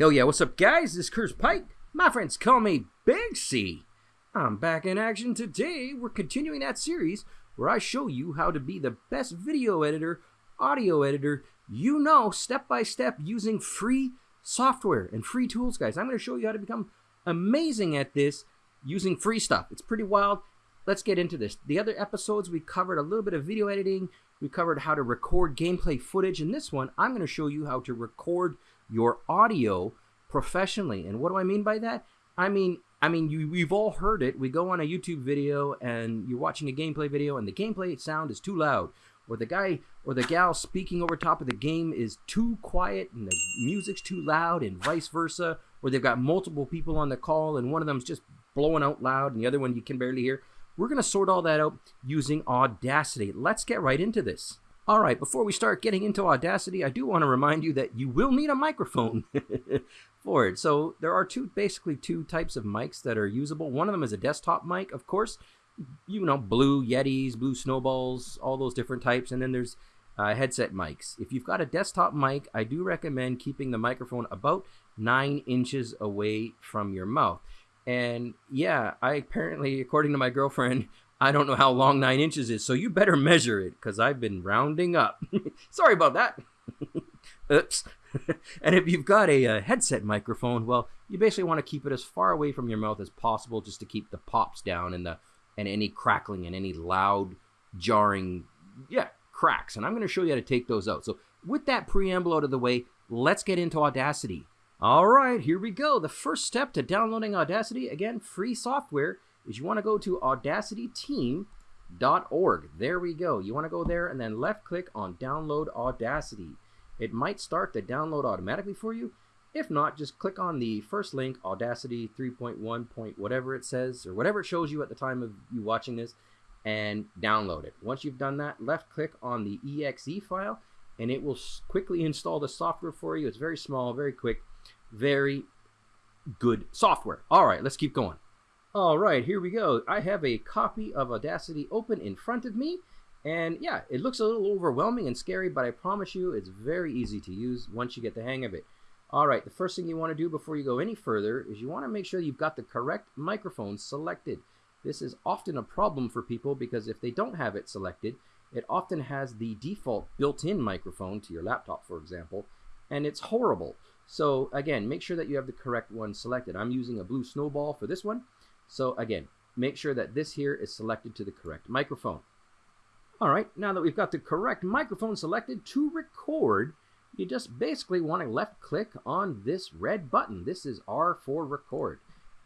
Hell yeah, what's up guys? This is Curse Pike. My friends call me Big C. I'm back in action today. We're continuing that series where I show you how to be the best video editor, audio editor, you know, step by step using free software and free tools, guys. I'm going to show you how to become amazing at this using free stuff. It's pretty wild. Let's get into this. The other episodes we covered a little bit of video editing. We covered how to record gameplay footage. In this one, I'm going to show you how to record your audio professionally. And what do I mean by that? I mean, I mean, you, we've all heard it. We go on a YouTube video and you're watching a gameplay video and the gameplay sound is too loud. Or the guy or the gal speaking over top of the game is too quiet and the music's too loud and vice versa. Or they've got multiple people on the call and one of them's just blowing out loud and the other one you can barely hear. We're going to sort all that out using Audacity. Let's get right into this. All right, before we start getting into Audacity, I do want to remind you that you will need a microphone for it. So there are two, basically two types of mics that are usable. One of them is a desktop mic, of course. You know, blue Yetis, blue Snowballs, all those different types. And then there's uh, headset mics. If you've got a desktop mic, I do recommend keeping the microphone about nine inches away from your mouth. And yeah, I apparently, according to my girlfriend, I don't know how long nine inches is, so you better measure it because I've been rounding up. Sorry about that. Oops. and if you've got a, a, headset microphone, well, you basically want to keep it as far away from your mouth as possible just to keep the pops down and the and any crackling and any loud jarring yeah cracks. And I'm going to show you how to take those out. So with that preamble out of the way, let's get into Audacity. All right, here we go. The first step to downloading Audacity, again, free software is you want to go to audacityteam.org. There we go. You want to go there and then left click on download Audacity. It might start the download automatically for you. If not, just click on the first link, Audacity 3.1 point whatever it says, or whatever it shows you at the time of you watching this, and download it. Once you've done that, left click on the exe file, and it will quickly install the software for you. It's very small, very quick, very good software. All right, let's keep going. All right, here we go. I have a copy of Audacity open in front of me. And yeah, it looks a little overwhelming and scary, but I promise you it's very easy to use once you get the hang of it. All right, the first thing you want to do before you go any further is you want to make sure you've got the correct microphone selected. This is often a problem for people because if they don't have it selected, it often has the default built-in microphone to your laptop, for example, and it's horrible. So again, make sure that you have the correct one selected. I'm using a blue snowball for this one. So again, make sure that this here is selected to the correct microphone. All right, now that we've got the correct microphone selected to record, you just basically want to left click on this red button. This is R for record.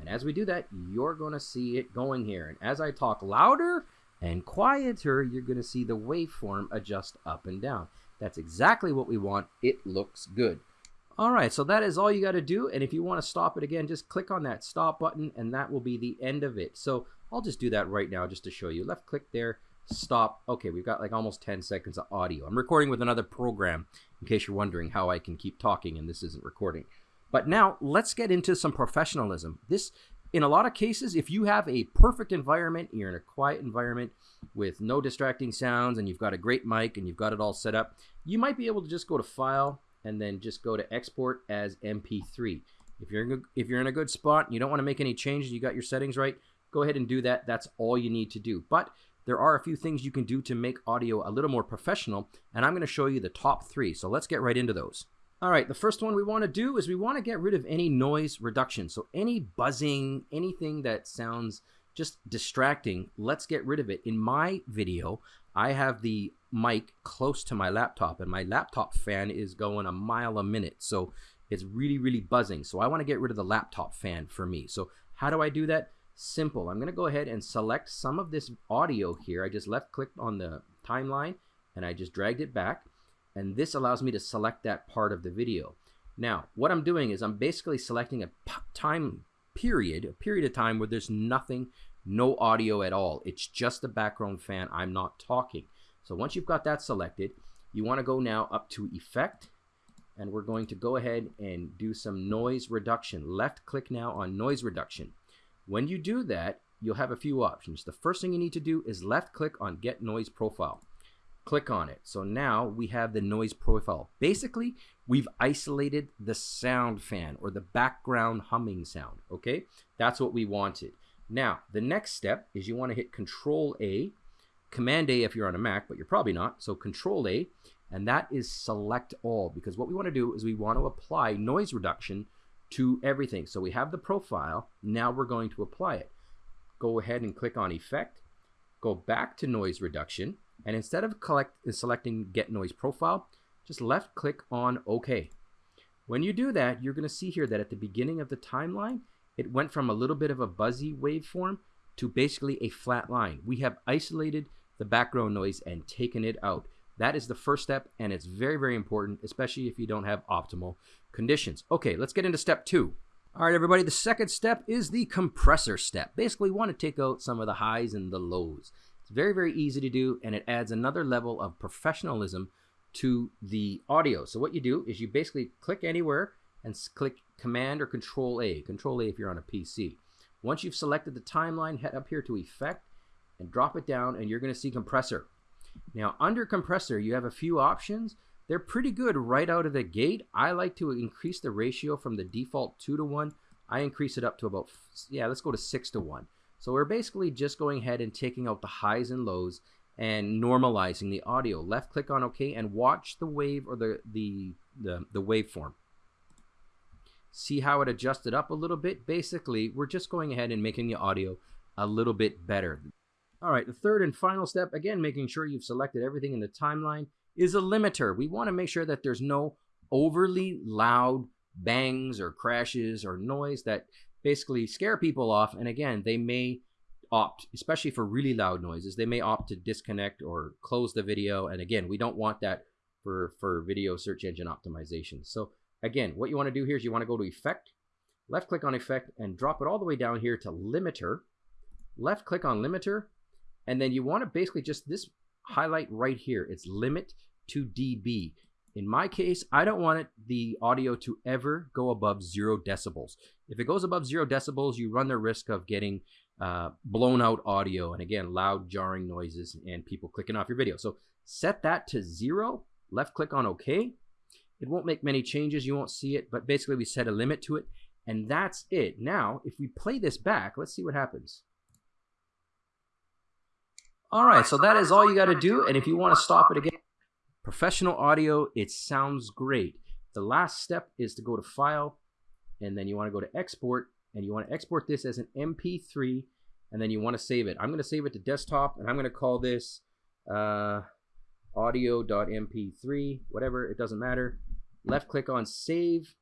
And as we do that, you're going to see it going here. And as I talk louder and quieter, you're going to see the waveform adjust up and down. That's exactly what we want. It looks good. All right, so that is all you got to do. And if you want to stop it again, just click on that stop button and that will be the end of it. So I'll just do that right now just to show you. Left click there, stop. Okay, we've got like almost 10 seconds of audio. I'm recording with another program in case you're wondering how I can keep talking and this isn't recording. But now let's get into some professionalism. This, in a lot of cases, if you have a perfect environment, you're in a quiet environment with no distracting sounds and you've got a great mic and you've got it all set up, you might be able to just go to File, and then just go to export as MP3. If you're in if you're in a good spot and you don't want to make any changes, you got your settings right, go ahead and do that. That's all you need to do. But there are a few things you can do to make audio a little more professional, and I'm going to show you the top three. So let's get right into those. All right, the first one we want to do is we want to get rid of any noise reduction. So any buzzing, anything that sounds just distracting, let's get rid of it. In my video, I have the mic close to my laptop and my laptop fan is going a mile a minute. So it's really, really buzzing. So I want to get rid of the laptop fan for me. So how do I do that? Simple. I'm going to go ahead and select some of this audio here. I just left clicked on the timeline and I just dragged it back. And this allows me to select that part of the video. Now, what I'm doing is I'm basically selecting a time period, a period of time where there's nothing, no audio at all. It's just the background fan. I'm not talking. So once you've got that selected, you want to go now up to Effect, and we're going to go ahead and do some noise reduction. Left click now on noise reduction. When you do that, you'll have a few options. The first thing you need to do is left click on Get Noise Profile. click on it. So now we have the noise profile. Basically, we've isolated the sound fan or the background humming sound, okay? That's what we wanted. Now, the next step is you want to hit Control A, Command A if you're on a Mac, but you're probably not. So Control A, and that is select all because what we want to do is we want to apply noise reduction to everything. So we have the profile, now we're going to apply it. Go ahead and click on Effect, go back to noise reduction, and instead of collect, selecting Get Noise Profile, just left click on OK. When you do that, you're going to see here that at the beginning of the timeline, it went from a little bit of a buzzy waveform to basically a flat line. We have isolated the background noise and taken it out. That is the first step, and it's very, very important, especially if you don't have optimal conditions. Okay, let's get into step two. All right, everybody, the second step is the compressor step. Basically, want to take out some of the highs and the lows. It's very, very easy to do, and it adds another level of professionalism to the audio. So what you do is you basically click anywhere and click Command or Control A. Control A if you're on a PC. Once you've selected the timeline, head up here to Effect and drop it down, and you're going to see Compressor. Now, under Compressor, you have a few options. They're pretty good right out of the gate. I like to increase the ratio from the default 2 to 1. I increase it up to about, yeah, let's go to 6 to 1. So we're basically just going ahead and taking out the highs and lows and normalizing the audio. Left click on OK and watch the wave or the, the, the, the waveform. See how it adjusted up a little bit? Basically, we're just going ahead and making the audio a little bit better. All right, the third and final step, again, making sure you've selected everything in the timeline, is a limiter. We want to make sure that there's no overly loud bangs or crashes or noise that basically scare people off. And again, they may opt, especially for really loud noises, they may opt to disconnect or close the video. And again, we don't want that for, for video search engine optimization. So again, what you want to do here is you want to go to Effect, left click on Effect, and drop it all the way down here to Limiter. Left click on Limiter, and then you want to basically just this highlight right here. It's Limit to dB. In my case, I don't want it, the audio to ever go above zero decibels. If it goes above zero decibels, you run the risk of getting uh, blown out audio and again, loud jarring noises and people clicking off your video. So set that to zero, left click on OK. It won't make many changes, you won't see it, but basically we set a limit to it and that's it. Now, if we play this back, let's see what happens. All right, so that is all you got to do. And if you want to stop it again, Professional audio, it sounds great. The last step is to go to File, and then you want to go to Export, and you want to export this as an MP3, and then you want to save it. I'm going to save it to desktop, and I'm going to call this uh, audio.mp3, whatever, it doesn't matter. Left click on Save.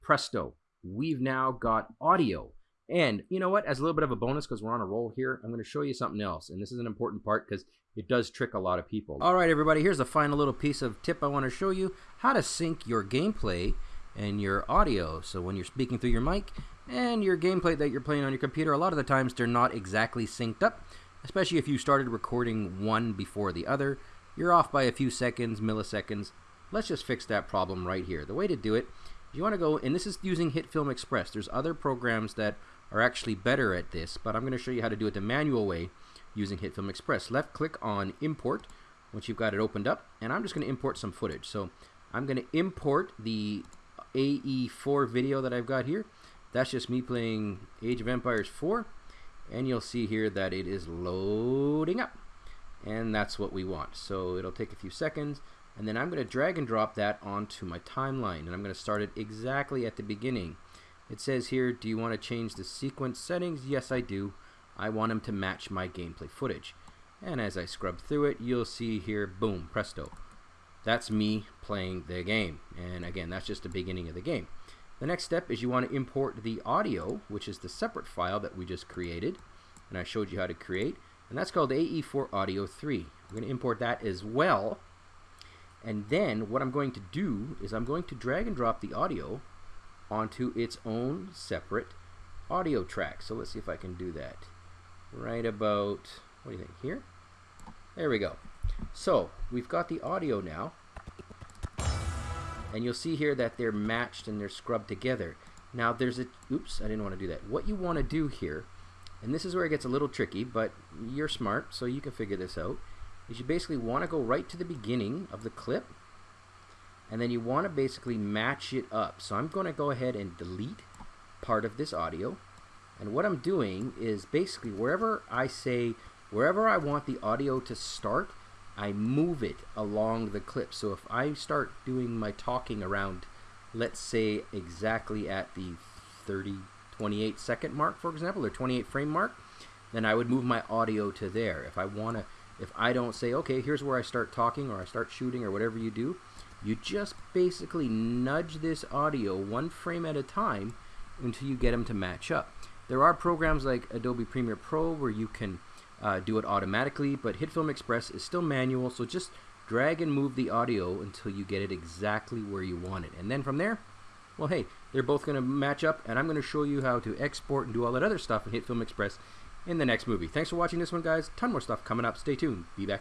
Presto. We've now got audio. And you know what? As a little bit of a bonus, because we're on a roll here, I'm going to show you something else. And this is an important part because it does trick a lot of people. All right, everybody, here's a final little piece of tip I want to show you how to sync your gameplay and your audio. So when you're speaking through your mic and your gameplay that you're playing on your computer, a lot of the times they're not exactly synced up, especially if you started recording one before the other. You're off by a few seconds, milliseconds. Let's just fix that problem right here. The way to do it, you want to go, and this is using HitFilm Express. There's other programs that are actually better at this, but I'm going to show you how to do it the manual way using HitFilm Express. Left click on import once you've got it opened up and I'm just going to import some footage. So I'm going to import the AE4 video that I've got here. That's just me playing Age of Empires 4 and you'll see here that it is loading up and that's what we want. So it'll take a few seconds and then I'm going to drag and drop that onto my timeline and I'm going to start it exactly at the beginning. It says here, do you want to change the sequence settings? Yes, I do. I want them to match my gameplay footage. And as I scrub through it, you'll see here, boom, presto. That's me playing the game. And again, that's just the beginning of the game. The next step is you want to import the audio, which is the separate file that we just created. And I showed you how to create. And that's called AE4 Audio 3. I'm going to import that as well. And then what I'm going to do is I'm going to drag and drop the audio onto its own separate audio track. So let's see if I can do that right about, what do you think, here? There we go. So we've got the audio now. And you'll see here that they're matched and they're scrubbed together. Now there's a, oops, I didn't want to do that. What you want to do here, and this is where it gets a little tricky, but you're smart, so you can figure this out, is you basically want to go right to the beginning of the clip and then you want to basically match it up. So I'm going to go ahead and delete part of this audio and what I'm doing is basically wherever I say, wherever I want the audio to start, I move it along the clip. So if I start doing my talking around, let's say exactly at the 30, 28 second mark, for example, or 28 frame mark, then I would move my audio to there. If I want to, if I don't say, okay, here's where I start talking or I start shooting or whatever you do, you just basically nudge this audio one frame at a time until you get them to match up. There are programs like Adobe Premiere Pro where you can uh, do it automatically, but HitFilm Express is still manual, so just drag and move the audio until you get it exactly where you want it. And then from there, well, hey, they're both going to match up, and I'm going to show you how to export and do all that other stuff in HitFilm Express in the next movie. Thanks for watching this one, guys. Ton more stuff coming up. Stay tuned. Be back